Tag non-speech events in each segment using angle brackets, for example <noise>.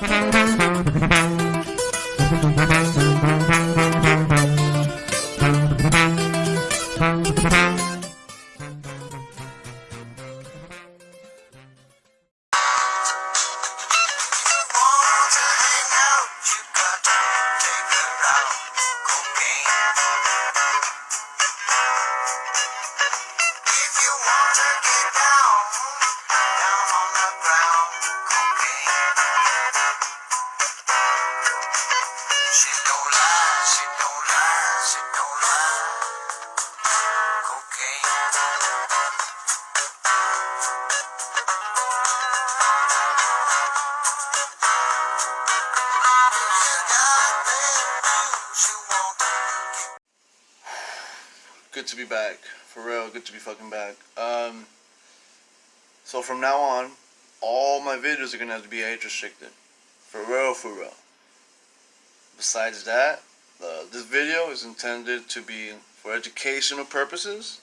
good to be back. For real, good to be fucking back. Um, so from now on, all my videos are gonna have to be age restricted. For real, for real. Besides that, uh, this video is intended to be for educational purposes.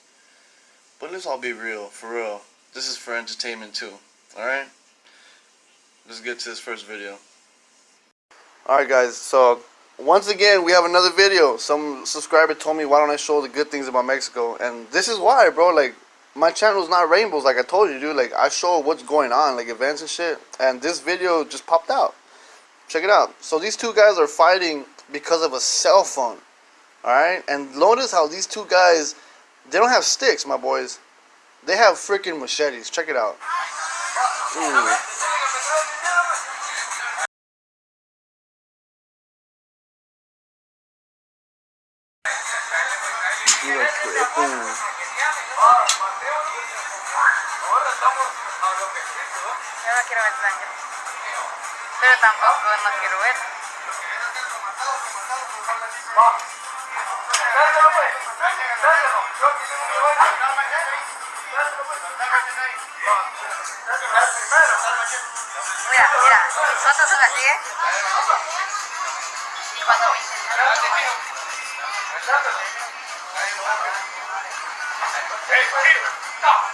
But let's all be real, for real. This is for entertainment too. Alright? Let's get to this first video. Alright guys, so once again, we have another video. Some subscriber told me, why don't I show the good things about Mexico? And this is why, bro. Like, my channel is not rainbows, like I told you, dude. Like, I show what's going on, like events and shit. And this video just popped out. Check it out. So these two guys are fighting because of a cell phone. Alright? And notice how these two guys, they don't have sticks, my boys. They have freaking machetes. Check it out. Ooh. Yo no quiero ver sangre. Pero tampoco no quiero ver. Mira, mira, nosotros son así, ¿eh? Hey, stop!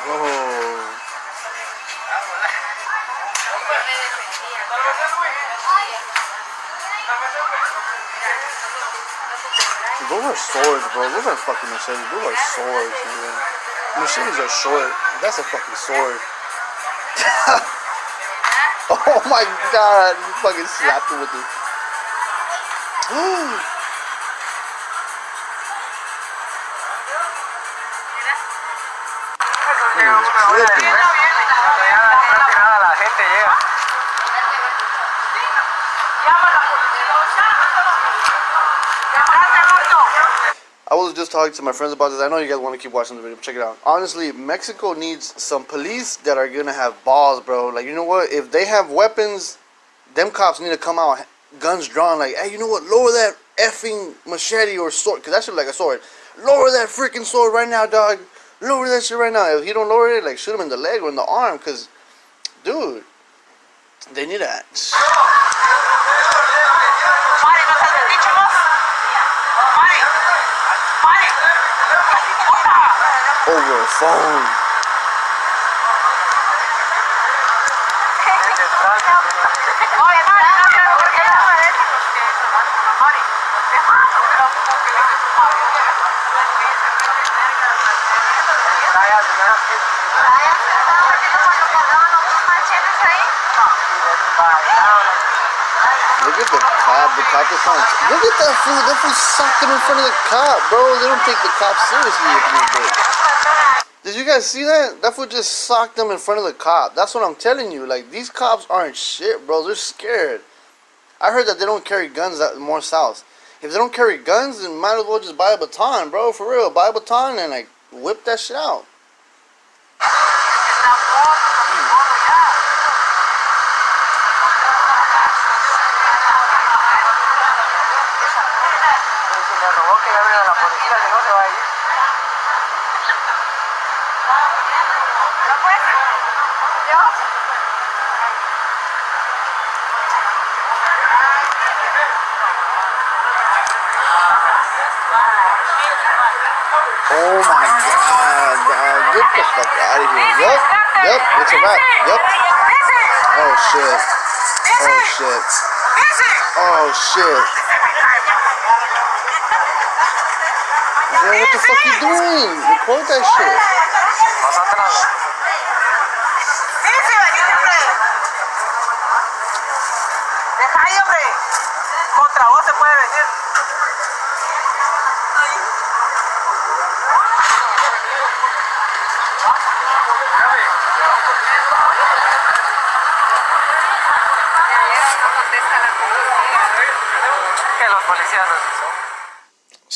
Whoa. Those are swords, bro. Those are fucking machetes. Those are swords, man. Machetes are short. That's a fucking sword. <laughs> oh my god. You fucking slapped him with it. <gasps> <laughs> just talking to my friends about this. I know you guys want to keep watching the video. Check it out. Honestly, Mexico needs some police that are gonna have balls, bro. Like you know what? If they have weapons, them cops need to come out, guns drawn. Like, hey, you know what? Lower that effing machete or sword, cause that shit like a sword. Lower that freaking sword right now, dog. Lower that shit right now. If he don't lower it, like shoot him in the leg or in the arm, cause, dude, they need that. Ahí? Look at the cop. The cop is to. Look at that fool. That fool him in front of the cop, bro. They don't take the cop seriously if you do. Did you guys see that? That fool just socked them in front of the cop. That's what I'm telling you. Like these cops aren't shit, bro. They're scared. I heard that they don't carry guns that more south. If they don't carry guns, then might as well just buy a baton, bro. For real, buy a baton and like whip that shit out. Si me robó que llame a la policía, si no se va a ir. ¿No puedes? ¿Dios? Oh my god, dog. Get the fuck out of here. Yup. Yup. It's a wrap. Yup. Oh shit. Oh shit. Oh shit. Bro, what the fuck you doing? Record that shit.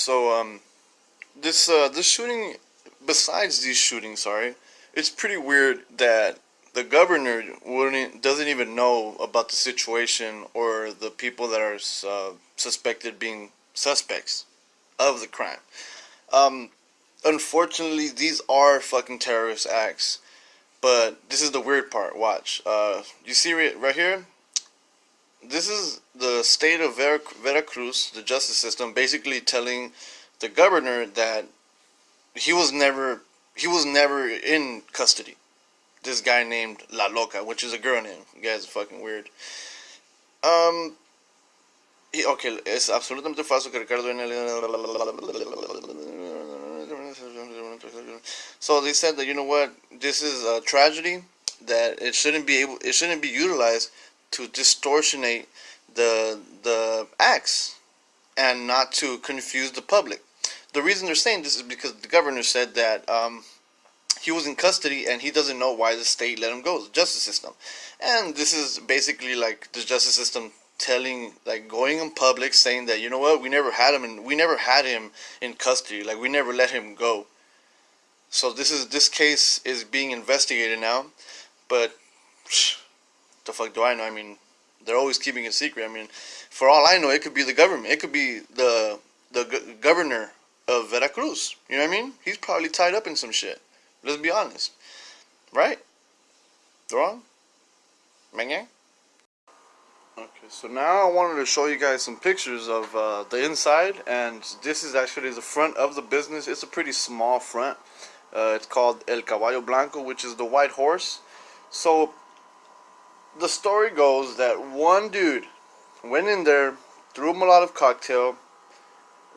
So um, this uh this shooting, besides these shootings, sorry, it's pretty weird that the governor wouldn't doesn't even know about the situation or the people that are uh, suspected being suspects of the crime. Um, unfortunately, these are fucking terrorist acts. But this is the weird part. Watch. Uh, you see it right here? This is the state of Vera- Veracruz, the justice system, basically telling the governor that he was never he was never in custody. This guy named La Loca, which is a girl name. You guys are fucking weird. Um. y- Okay, es absolutamente falso que Ricardo So they said that you know what, this is a tragedy that it shouldn't be able, it shouldn't be utilized to distortionate the the acts and not to confuse the public. The reason they're saying this is because the governor said that um, he was in custody and he doesn't know why the state let him go, the justice system. And this is basically like the justice system telling, like going in public saying that you know what, we never had him and we never had him in custody, like we never let him go. So this is this case is being investigated now, but psh, the fuck do I know? I mean, they're always keeping it secret. I mean, for all I know, it could be the government. It could be the the governor of Veracruz. You know what I mean? He's probably tied up in some shit. Let's be honest, right? Wrong? Menge? Okay, so now I wanted to show you guys some pictures of uh, the inside, and this is actually the front of the business. It's a pretty small front. Uh, it's called El Caballo Blanco, which is the white horse. So the story goes that one dude went in there, threw a Molotov cocktail,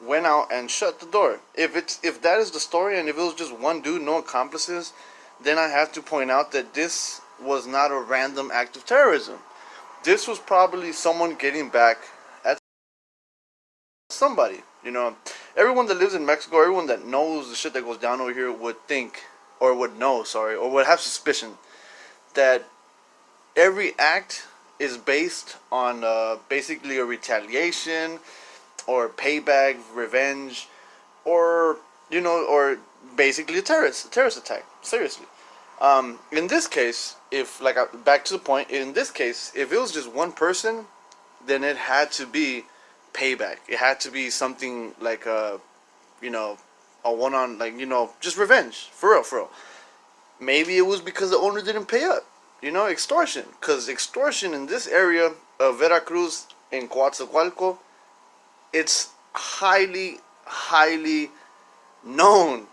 went out and shut the door. If it's if that is the story, and if it was just one dude, no accomplices, then I have to point out that this was not a random act of terrorism. This was probably someone getting back at somebody. You know, everyone that lives in Mexico, everyone that knows the shit that goes down over here would think, or would know, sorry, or would have suspicion that every act is based on uh, basically a retaliation or payback, revenge, or you know, or basically a terrorist a terrorist attack. Seriously. Um, in this case, if like uh, back to the point, in this case, if it was just one person, then it had to be payback. It had to be something like a, you know, a one on like you know just revenge for real, for real. Maybe it was because the owner didn't pay up. You know, extortion. Because extortion in this area of Veracruz in Coatzacoalco, it's highly, highly known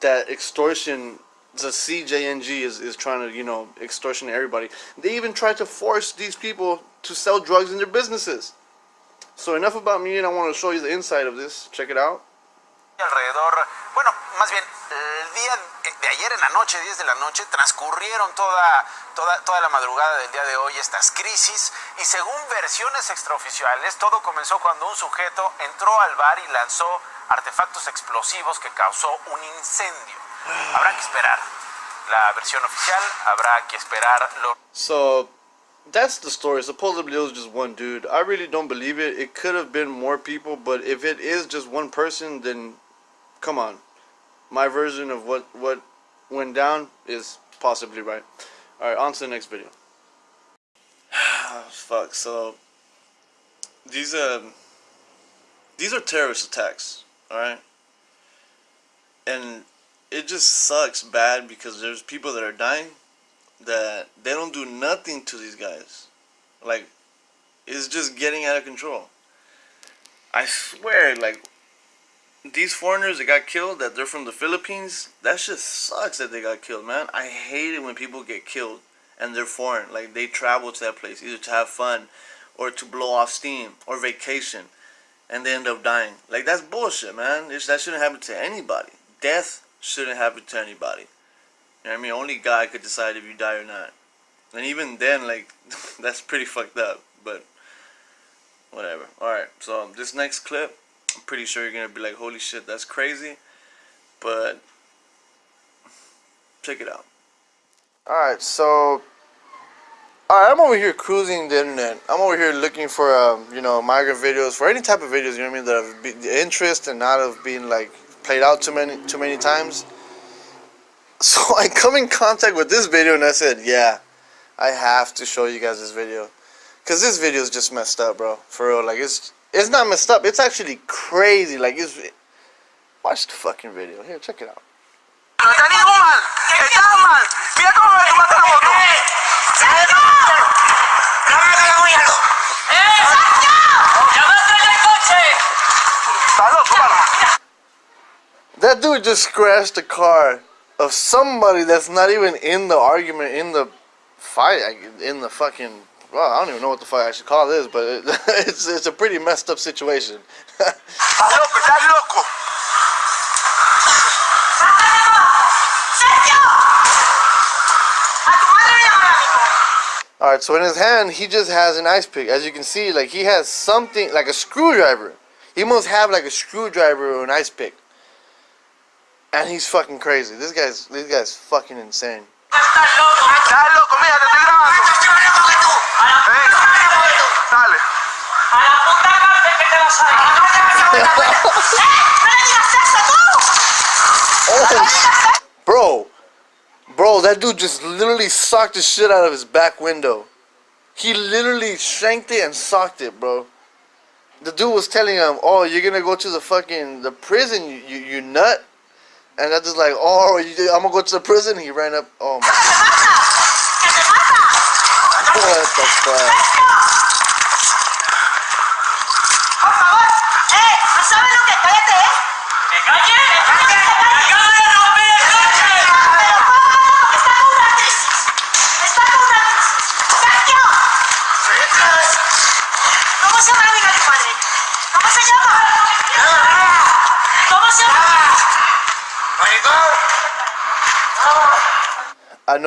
that extortion, the CJNG is, is trying to, you know, extortion everybody. They even tried to force these people to sell drugs in their businesses. So enough about me, and I want to show you the inside of this. Check it out. alrededor, bueno, más bien, el día de ayer en la noche, 10 de la noche, transcurrieron toda, toda, toda la madrugada del día de hoy estas crisis y según versiones extraoficiales, todo comenzó cuando un sujeto entró al bar y lanzó artefactos explosivos que causó un incendio. Habrá que esperar la versión oficial, habrá que esperar los So that's the story. Supposedly it was just one dude. I really don't believe it. It could have been more people, but if it is just one person, then come on. My version of what what went down is possibly right. All right, on to the next video. <sighs> Fuck. So these um these are terrorist attacks. All right, and it just sucks bad because there's people that are dying that they don't do nothing to these guys. Like, it's just getting out of control. I swear, like, these foreigners that got killed, that they're from the Philippines, that just sucks that they got killed, man. I hate it when people get killed and they're foreign. Like they travel to that place either to have fun or to blow off steam or vacation and they end up dying. Like that's bullshit, man. It's, that shouldn't happen to anybody. Death shouldn't happen to anybody. You know what I mean? Only God could decide if you die or not. And even then, like, <laughs> that's pretty fucked up. But whatever. Alright, so this next clip, I'm pretty sure you're gonna be like, holy shit, that's crazy. But check it out. Alright, so Alright, I'm over here cruising the internet. I'm over here looking for, um, you know, migrant videos, for any type of videos, you know what I mean, that have been, the interest and not have been, like, played out too many, too many times. <laughs> So I come in contact with this video and I said, yeah, I have to show you guys this video. Because this video is just messed up, bro. For real, like, it's, it's not messed up. It's actually crazy. Like, it's, watch the fucking video. Here, check it out. That dude just scratched the car of somebody that's not even in the argument, in the fight, in the fucking. Well, I don't even know what the fuck I should call this, but it, <laughs> it's it's a pretty messed up situation. ¡Estás loco! ¡Estás loco! ¡Sergio! ¡A tu madre le llaman a mi All right, so in his hand he just has an ice pick. As you can see, like he has something like a screwdriver. He must have like a screwdriver or an ice pick. And he's fucking crazy. This guy's this guy's fucking insane. ¡Estás loco! ¡Estás loco! Mira, te estoy grabando. Venga. Dale. ¡A la puta cárcel que te vas a ir! ¡Eh! ¡No le digas eso tú! Oh, bro, bro, that dude just literally socked the shit out of his back window. He literally shanked it and socked it, bro. The dude was telling him, "Oh, you're gonna go to the fucking the prison, you you, you nut." And I just like, "Oh, you, I'm gonna go to the prison." He ran up. Oh my ¡Que te mata! ¡Que te mata! god, what the fuck?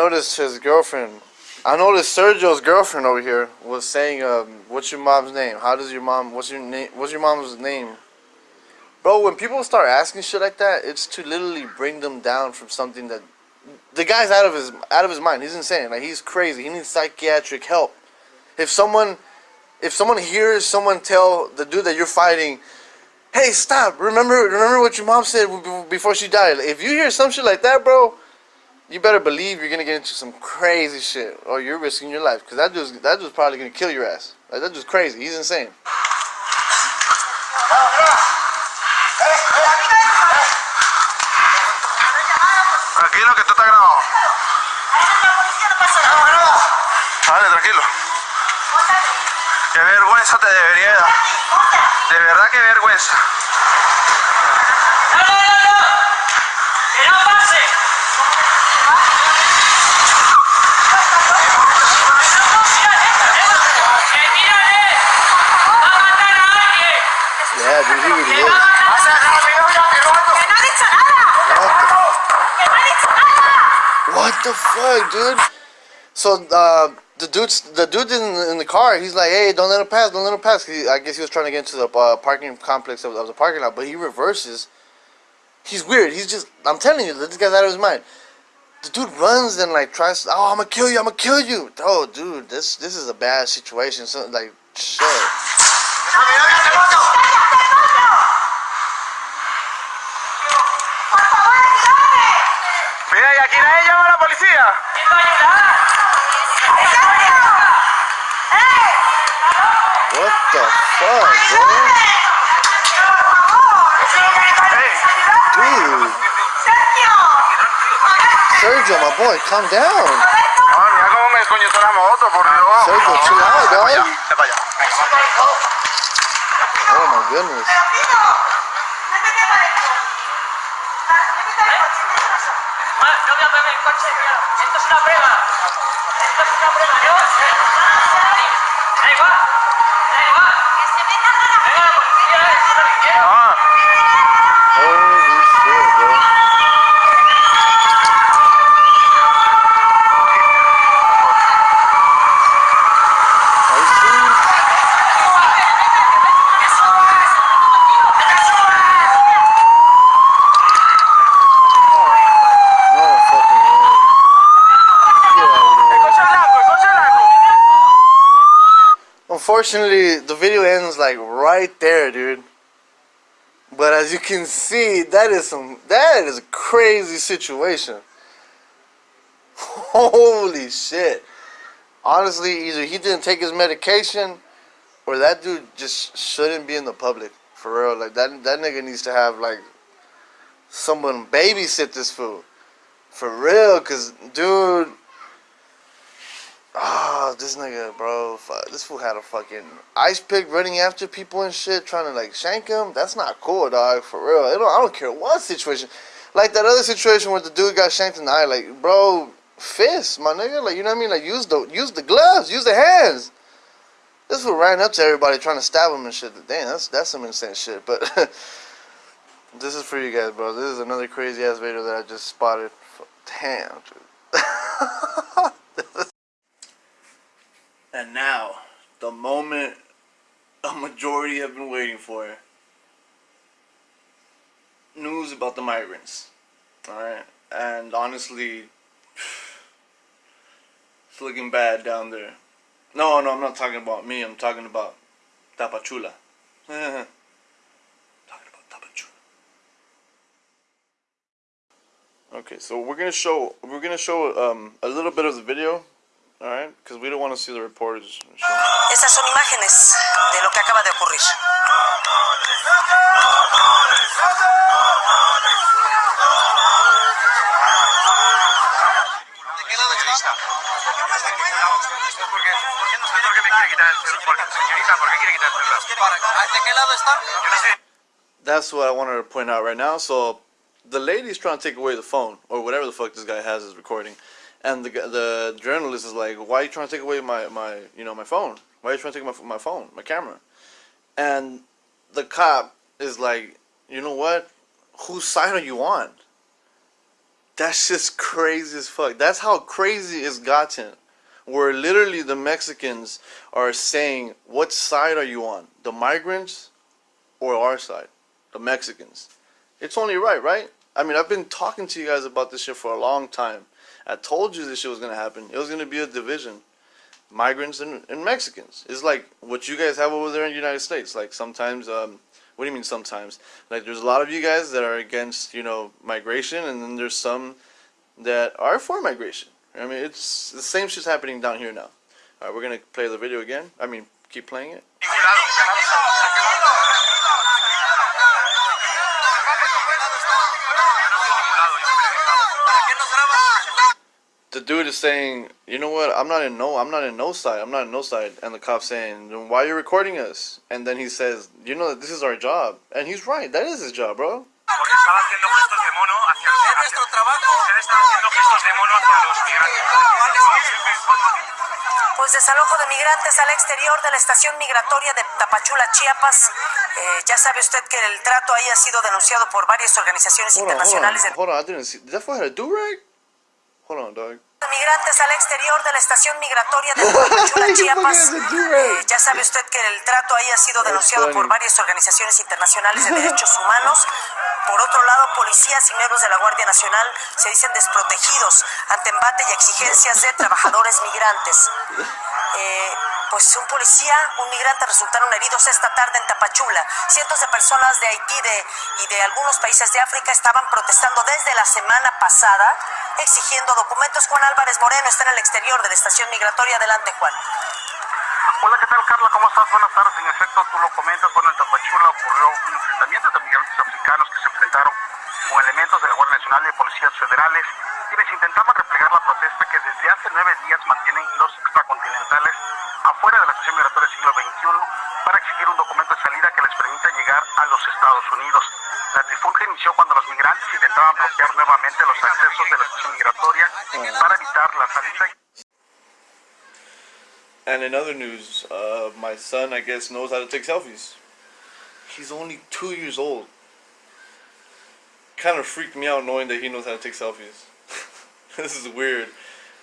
Noticed his girlfriend. I noticed Sergio's girlfriend over here was saying, um, "What's your mom's name? How does your mom? What's your name? What's your mom's name?" Bro, when people start asking shit like that, it's to literally bring them down from something that the guy's out of his out of his mind. He's insane. Like he's crazy. He needs psychiatric help. If someone if someone hears someone tell the dude that you're fighting, "Hey, stop! Remember remember what your mom said before she died." If you hear some shit like that, bro, you better believe you're gonna get into some crazy shit, or you're risking your life. Cause that dude's that dude's probably gonna kill your ass. Like that dude's crazy. He's insane. Tranquilo que esto está grabado. Tranquilo. Qué vergüenza te debería dar. De verdad que vergüenza. ¡No, no, no, no! ¡Que no pase! ¡Que tírale! ¡Va a matar a alguien! Yeah, dude, he really ¡Que is. va a matar a alguien! ¡Que no ha dicho nada! ¡Que no ha dicho nada! What the fuck, dude? So uh, the dude's the dude in, in the car. He's like, "Hey, don't let him pass! Don't let him pass!" He, I guess he was trying to get into the uh, parking complex of, of the parking lot, but he reverses. He's weird. He's just. I'm telling you, this guy's out of his mind. The dude runs and like tries. Oh, I'm gonna kill you! I'm gonna kill you! Oh, dude, this this is a bad situation. So like, shit. What the fuck, bro? ¡Sergio! My boy, calm down. Sergio, chill out, dog. Oh my goodness. Terus kita Unfortunately, the video ends like right there, dude. But as you can see, that is some that is a crazy situation. <laughs> Holy shit. Honestly, either he didn't take his medication or that dude just shouldn't be in the public. For real. Like that that nigga needs to have like someone babysit this fool. For real, cause dude Ah, this nigga, bro, fuck, this fool had a fucking ice pick running after people and shit, trying to like shank him. That's not cool, dog. For real, I don't, I don't care what situation. Like that other situation where the dude got shanked in the eye, like, bro, fist, my nigga, like you know what I mean? Like use the use the gloves, use the hands. This fool ran up to everybody trying to stab him and shit. Damn, that's that's some insane shit. But <laughs> this is for you guys, bro. This is another crazy ass video that I just spotted. Damn, dude. <laughs> And now, the moment a majority have been waiting for. News about the migrants. Alright? And honestly, <sighs> it's looking bad down there. No, no, I'm not talking about me. I'm talking about Tapachula. <laughs> talking about Tapachula. Okay, so we're gonna show we're gonna show um, a little bit of the video, all right? Because we don't want to see the reporters. Show. Estas son imágenes de lo que acaba de ocurrir. ¿De qué lado está? ¿De qué lado? ¿Por qué? ¿Por qué no sé por qué me quiere quitar el celular? Señorita, ¿por qué quiere quitar el celular? ¿De qué lado está? Yo no sé. That's what I wanted to point out right now. So the lady's trying to take away the phone or whatever the fuck this guy has is recording, and the the journalist is like, "Why are you trying to take away my my you know my phone? Why are you trying to take my my phone, my camera?" And the cop is like, "You know what? Whose side are you on?" That's just crazy as fuck. That's how crazy it's gotten. Where literally the Mexicans are saying, "What side are you on? The migrants or our side, the Mexicans. It's only right, right? I mean, I've been talking to you guys about this shit for a long time. I told you this shit was gonna happen. It was gonna be a division, migrants and, and Mexicans. It's like what you guys have over there in the United States. Like sometimes, um, what do you mean sometimes? Like there's a lot of you guys that are against, you know, migration, and then there's some that are for migration. I mean, it's the same shit's happening down here now. All right, we're gonna play the video again. I mean, keep playing it. The dude is saying, you know what? I'm not in no. I'm not in no side. I'm not in no side. And the cop's saying, why are you recording us? And then he says, you know that this is our job. And he's right. That is his job, bro. Porque estaba haciendo gestos de mono hacia Es nuestro trabajo. Usted está haciendo gestos de mono hacia los migrantes. Pues desalojo de migrantes al exterior de la estación migratoria de Tapachula, Chiapas. Eh, ya sabe usted que el trato ahí ha sido denunciado por varias organizaciones Hold on, hold on, hold on. I didn't see. Did that fool have a do rag? Hold on, dog. de migrantes al exterior de la estación migratoria de <laughs> You Chiapas. Eh, ya sabe usted que el trato ahí ha sido denunciado por varias organizaciones internacionales de derechos humanos. Por otro lado, policías y miembros de la Guardia Nacional se dicen desprotegidos ante embate y exigencias de trabajadores migrantes. Eh, pues un policía, un migrante resultaron heridos esta tarde en Tapachula. Cientos de personas de Haití y de algunos países de África estaban protestando desde la semana pasada, exigiendo documentos. Juan Álvarez Moreno está en el exterior de la estación migratoria. Adelante, Juan. Hola, ¿qué tal, Carla? ¿Cómo estás? Buenas tardes. En efecto, tú lo comentas. Bueno, en Tapachula ocurrió un enfrentamiento de migrantes africanos que se enfrentaron con elementos de la Guardia Nacional y de policías federales, quienes intentaban replegar la protesta que desde hace nueve días mantienen los extracontinentales afuera de la estación migratoria siglo XXI para exigir un documento de salida que les permita llegar a los Estados Unidos. La trifulca inició cuando los migrantes intentaban bloquear nuevamente los accesos de la estación migratoria para evitar la salida. And in other news, uh, my son, I guess, knows how to take selfies. He's only two years old. Kind of freaked me out knowing that he knows how to take selfies. This is weird.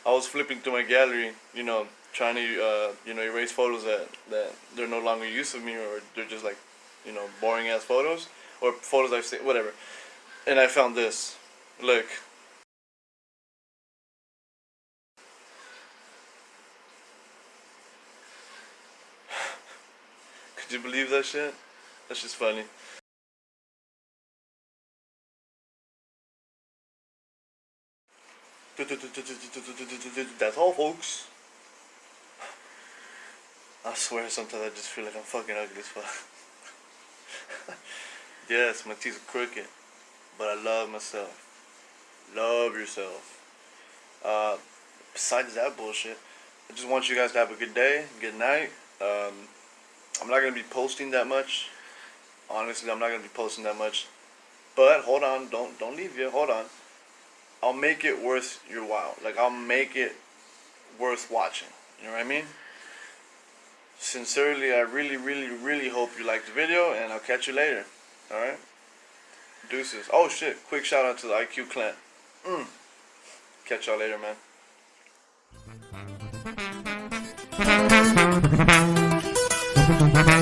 I was flipping through my gallery, you know, trying to, uh, you know, erase photos that, that they're no longer use of me or they're just like, you know, boring ass photos or photos I've seen, whatever. And I found this. Look. <sighs> Could you believe that shit? That's just funny. That's all, folks. I swear sometimes I just feel like I'm fucking ugly as fuck. <laughs> yes, my teeth are crooked, but I love myself. Love yourself. Uh, besides that bullshit, I just want you guys to have a good day, good night. Um, I'm not gonna be posting that much. Honestly, I'm not gonna be posting that much. But hold on, don't don't leave yet. Hold on. I'll make it worth your while. Like I'll make it worth watching. You know what I mean? Sincerely, I really, really, really hope you liked the video, and I'll catch you later. All right? Deuces. Oh shit! Quick shout out to the IQ clan. Mm. Catch y'all later, man. <laughs>